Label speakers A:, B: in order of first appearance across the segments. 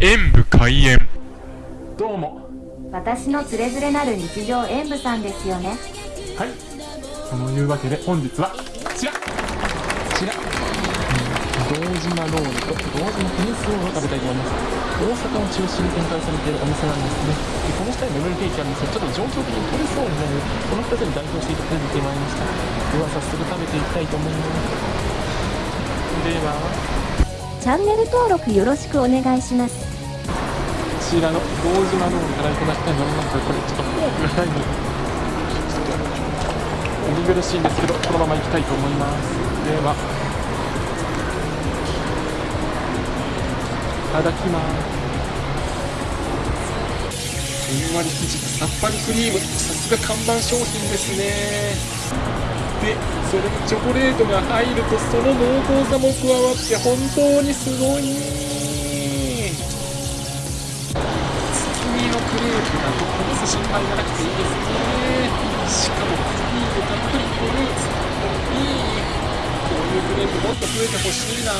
A: 演武開演。
B: どうも。
C: 私のつれづれなる日常演舞さんですよね。
B: はい。そのいうわけで本日はこちら。こちら。堂島ロールと堂島テニスロールを食べたいと思います。大阪を中心に展開されているお店なんですね。でこの下にレモンケーキあるんですがちょっと状況的に取れそうになるのでこの2つに代表していただいてまいりました。では早速食べていきたいと思います。では。
C: チャンネル登録よろしくお願いします。
B: こちらの堂島ロールからいただきたいと思います。がこれちょっとフォークがないのでお見苦しいんですけどこのま。ま。いきたいと思いま。すではいただきま。すふんわり生地さっぱりクリームさすが看板商品ですねでそれにチョコレートが入るとその濃厚さも加わって本当にすごいのクレープだとこぼす心配がなくていいですねしかもクリームたっぷりフルーツいいこういうクレープもっと増えてほしいな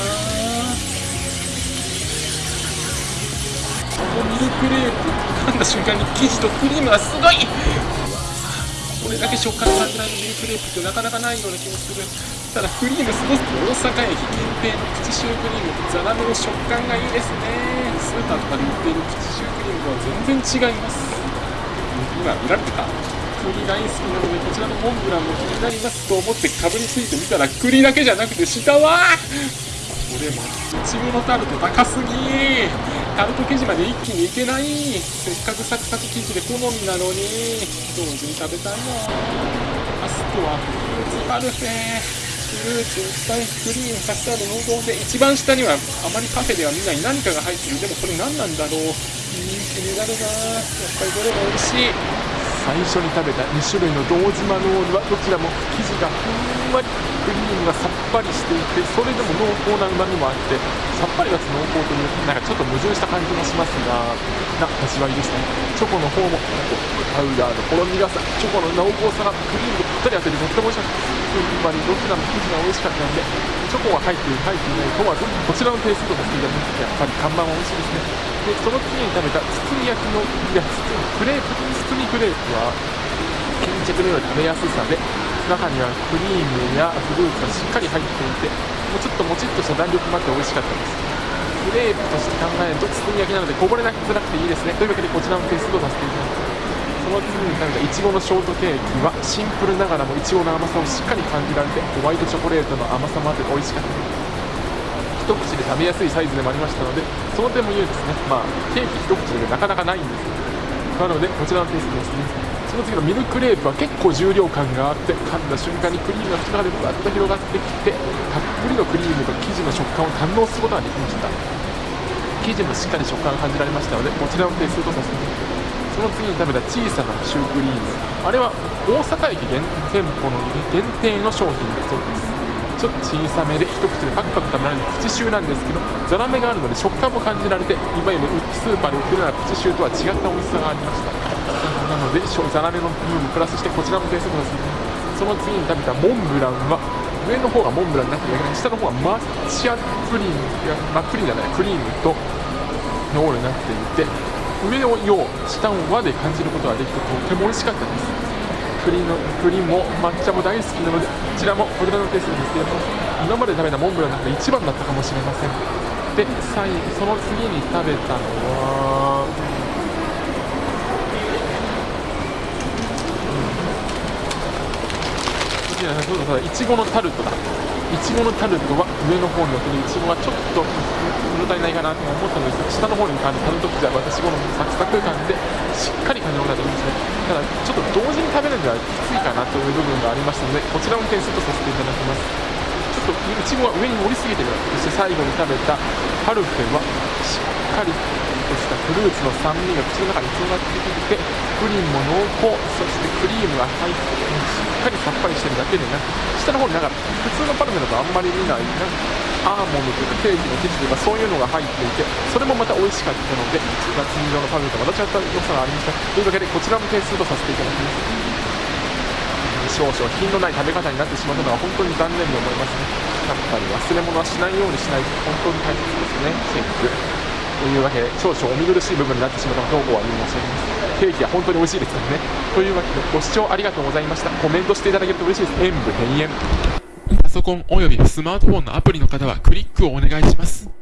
B: このミルクレープ噛んだ瞬間に生地とクリームがすごいこれだけ食感が感じられるミルクレープってなかなかないような気もする。ただクリームすごく大阪駅限定のプチシュークリームとザラメの食感がいいですね。スーパーとかで売っているプチシュークリームとは全然違います今見られてた栗大好きなのでこちらのモンブランも気になりますと思ってかぶりついてみたら栗だけじゃなくて下はこれもいちごのタルト高すぎタルト生地まで一気にいけないせっかくサクサク生地で好みなのに同時に食べたいなラストはフルーツパルフェルーツスパイスクリームカスタード濃厚で一番下にはあまりカフェでは見ない何かが入ってるでもこれ何なんだろううん気になるな。やっぱりどれも美味しい。最初に食べた2種類の堂島ロールはどちらも生地がふんわり。クリームがさっぱりしていてそれでも濃厚なうまみもあってさっぱりがつ濃厚というなんかちょっと矛盾した感じもしますがな味わいですね。チョコの方もパウダーのほろ苦さチョコの濃厚さがクリームとぴったり合っててとっても美味しかった。つまりどちらも生地が美味しかったのでチョコが入っている入っていない問わずこちらのテイストとさせていただきますやっぱり看板は美味しいですね。でその次に食べた包み焼きのいや包みクレープ包みクレープは巾着のように食べやすさで中にはクリームやフルーツがしっかり入っていてもうちょっともちっとした弾力もあって美味しかったです。クレープとして考えると包み焼きなのでこぼれなくづらくていいですね。というわけでこちらのテイストとさせていただきます。その次に食べたいちごのショートケーキはシンプルながらもいちごの甘さをしっかり感じられてホワイトチョコレートの甘さもあって美味しかった。です一口で食べやすいサイズでもありましたのでその点も言うですね。まあケーキ一口でなかなかないんですなのでこちらのテイストですね。その次のミルクレープは結構重量感があって噛んだ瞬間にクリームが口の中でぶわっと広がってきてたっぷりのクリームと生地の食感を堪能することができました生地もしっかり食感が感じられましたのでこちらのテイストとさせていただきますその次に食べた小さなシュークリーム。あれは大阪駅限店舗の限定の商品だそうです。ちょっと小さめで一口でパクパク食べられるプチシューなんですけどザラメがあるので食感も感じられていわゆるスーパーで売ってるようなプチシューとは違った美味しさがありました。なのでザラメの部分プラスしてこちらもテイストですその次に食べたモンブランは上の方がモンブランになってるだけで下の方は抹茶プリンいや、まあ、プリンじゃないクリームとロールになっていて上を陽下を和で感じることができてとても美味しかったです。栗の栗も抹茶も大好きなのでこちらもこちらのペースですけど今まで食べたモンブランの中で一番だったかもしれません。で最後その次に食べたのはそうだそうだいちごのタルトだ。ちごのタルトは上の方に乗ってるいちごはちょっと物足りないかなと思ったのですが下の方に感じタルト口は私好みのサクサク感でしっかり感じることができますね。ただちょっと同時に食べるのではきついかなという部分がありましたのでこちらも点数とさせていただきます。ちょっといちごは上に盛りすぎてるそして最後に食べたパルフェはしっかりフルーツの酸味が口の中に広がってきてプリンも濃厚。そしてクリームが入ってしっかりさっぱりしてるだけでなく下の方になんか普通のパルフェだとあんまり見ないなアーモンドというかケーキの生地とかそういうのが入っていてそれもまた美味しかったので夏色のパルフェとまた違った良さがありましたというわけでこちらも点数とさせていただきます少々品のない食べ方になってしまったのは本当に残念に思いますね。やっぱり忘れ物はしないようにしないと本当に大切ですね。チェック。というわけで少々お見苦しい部分になってしまったことをお詫び申し上げますケーキは本当に美味しいですからね。というわけでご視聴ありがとうございました。コメントしていただけると嬉しいです。演武閉園パソコンおよびスマートフォンのアプリの方はクリックをお願いします。